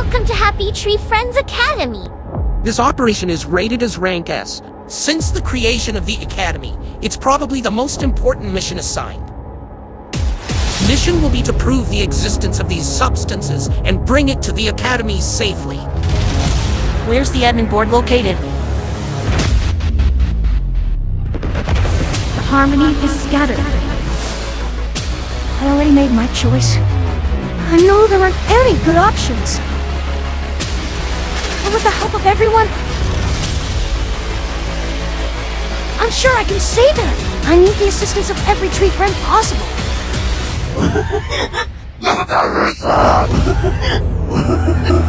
Welcome to Happy Tree Friends Academy. This operation is rated as rank S. Since the creation of the Academy, it's probably the most important mission assigned. Mission will be to prove the existence of these substances and bring it to the Academy safely. Where's the admin board located? The harmony is scattered. I already made my choice. I know there aren't any good options. With the help of everyone, I'm sure I can save her. I need the assistance of every tree friend possible.